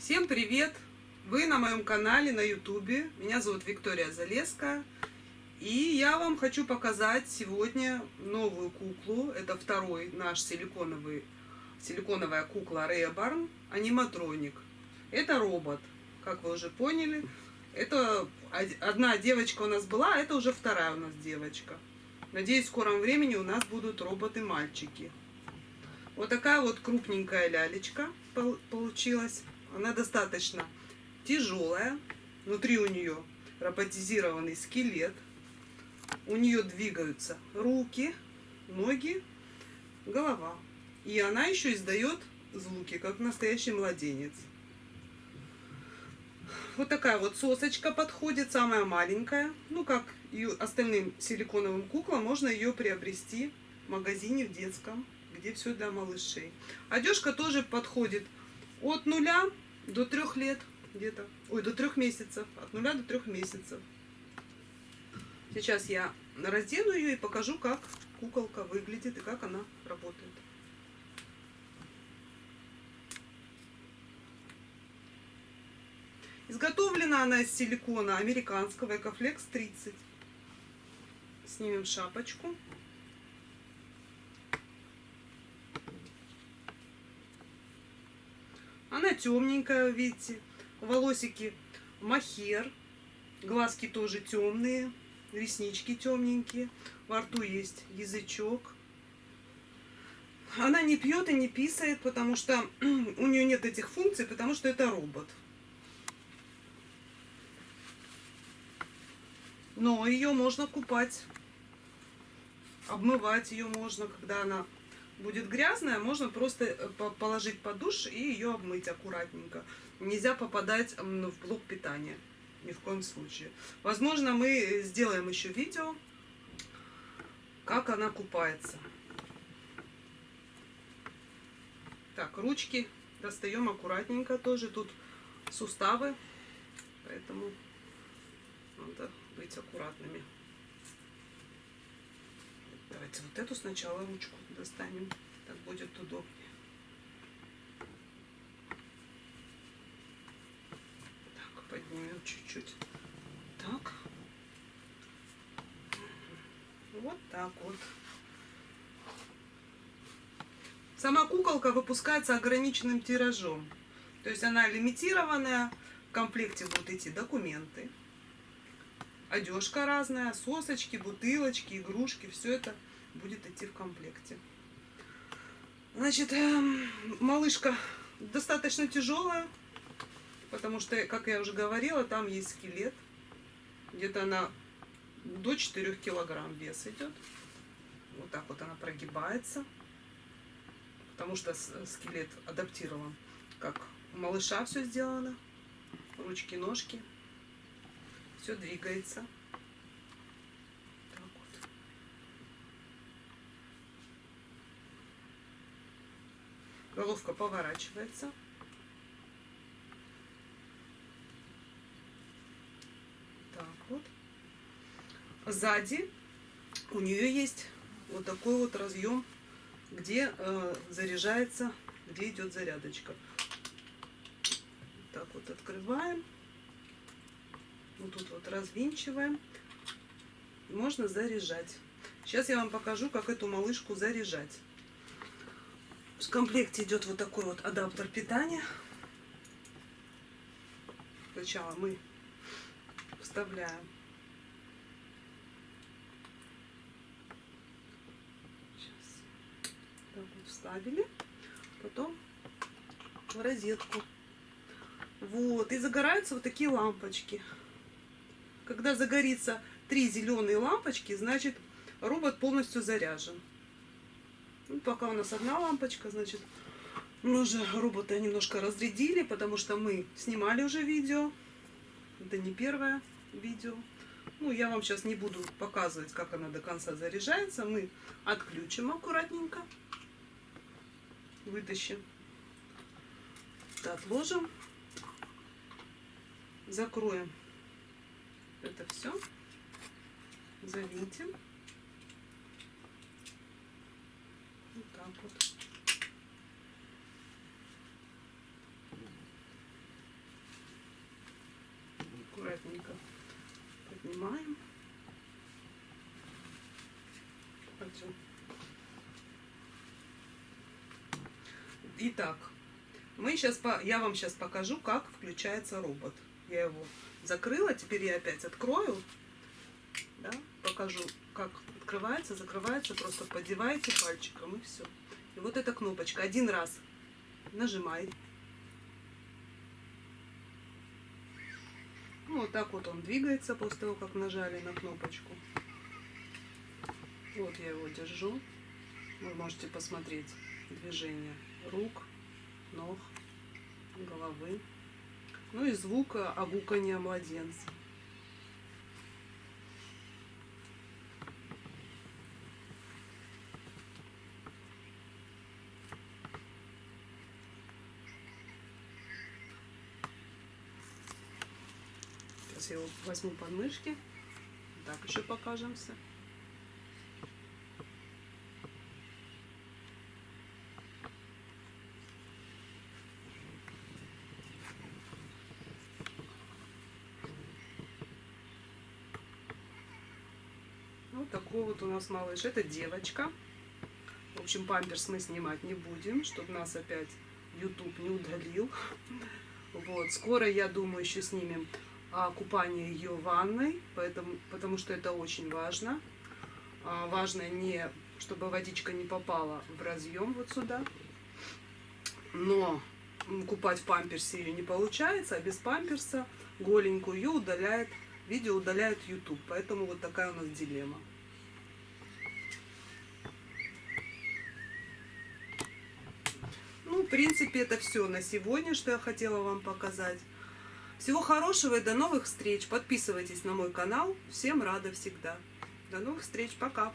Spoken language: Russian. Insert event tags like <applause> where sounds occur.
Всем привет! Вы на моем канале на ютубе. Меня зовут Виктория Залеская. И я вам хочу показать сегодня новую куклу. Это второй наш силиконовый, силиконовая кукла Реборн, аниматроник. Это робот, как вы уже поняли. Это одна девочка у нас была, а это уже вторая у нас девочка. Надеюсь, в скором времени у нас будут роботы-мальчики. Вот такая вот крупненькая лялечка получилась. Она достаточно тяжелая. Внутри у нее роботизированный скелет. У нее двигаются руки, ноги, голова. И она еще издает звуки, как настоящий младенец. Вот такая вот сосочка подходит, самая маленькая. Ну, как и остальным силиконовым куклам, можно ее приобрести в магазине в детском, где все для малышей. Одежка тоже подходит от нуля до трех лет где-то. Ой, до трех месяцев. От нуля до трех месяцев. Сейчас я раздену ее и покажу, как куколка выглядит и как она работает. Изготовлена она из силикона американского Экофлекс 30. Снимем шапочку. Она темненькая, видите. Волосики махер. Глазки тоже темные. Реснички темненькие. Во рту есть язычок. Она не пьет и не писает, потому что <clears throat> у нее нет этих функций, потому что это робот. Но ее можно купать, обмывать ее можно, когда она будет грязная, можно просто э, положить под душ и ее обмыть аккуратненько. Нельзя попадать в блок питания, ни в коем случае. Возможно, мы сделаем еще видео, как она купается. Так, ручки достаем аккуратненько тоже. Тут суставы, поэтому надо быть аккуратными. Давайте вот эту сначала ручку достанем. Так будет удобнее. Так, поднимем чуть-чуть. Так. Вот так вот. Сама куколка выпускается ограниченным тиражом. То есть она лимитированная. В комплекте будут идти документы одежка разная, сосочки, бутылочки, игрушки, все это будет идти в комплекте. Значит, эм, малышка достаточно тяжелая, потому что, как я уже говорила, там есть скелет. Где-то она до 4 килограмм вес идет. Вот так вот она прогибается, потому что скелет адаптирован. Как у малыша все сделано. Ручки, ножки. Все двигается. Так вот. Головка поворачивается. Так вот. Сзади у нее есть вот такой вот разъем, где э, заряжается, где идет зарядочка. Так вот открываем. Вот развинчиваем. Можно заряжать. Сейчас я вам покажу, как эту малышку заряжать. В комплекте идет вот такой вот адаптер питания. Сначала мы вставляем Сейчас. Так вот вставили. Потом в розетку. Вот. И загораются вот такие лампочки. Когда загорится три зеленые лампочки, значит робот полностью заряжен. Ну, пока у нас одна лампочка, значит, мы уже робота немножко разрядили, потому что мы снимали уже видео. Это не первое видео. Ну, я вам сейчас не буду показывать, как она до конца заряжается. Мы отключим аккуратненько. Вытащим. Отложим. Закроем это все завинтим. Вот так вот. аккуратненько поднимаем. Пойдем. Итак, мы сейчас по... я вам сейчас покажу, как включается робот. Я его закрыла, теперь я опять открою. Да? Покажу, как открывается, закрывается. Просто подеваете пальчиком и все. И вот эта кнопочка. Один раз нажимаете. Ну, вот так вот он двигается после того, как нажали на кнопочку. Вот я его держу. Вы можете посмотреть движение рук, ног, головы. Ну и звук огукания младенца. Сейчас я его возьму под мышки. Так еще покажемся. Такой вот у нас малыш. Это девочка. В общем, памперс мы снимать не будем, чтобы нас опять YouTube не удалил. Вот, скоро, я думаю, еще снимем а, купание ее ванной, поэтому, потому что это очень важно. А, важно не, чтобы водичка не попала в разъем вот сюда. Но купать в памперсе ее не получается, а без памперса голенькую ее удаляет, видео удаляет YouTube. Поэтому вот такая у нас дилемма. Ну, в принципе, это все на сегодня, что я хотела вам показать. Всего хорошего и до новых встреч. Подписывайтесь на мой канал. Всем рада всегда. До новых встреч. Пока.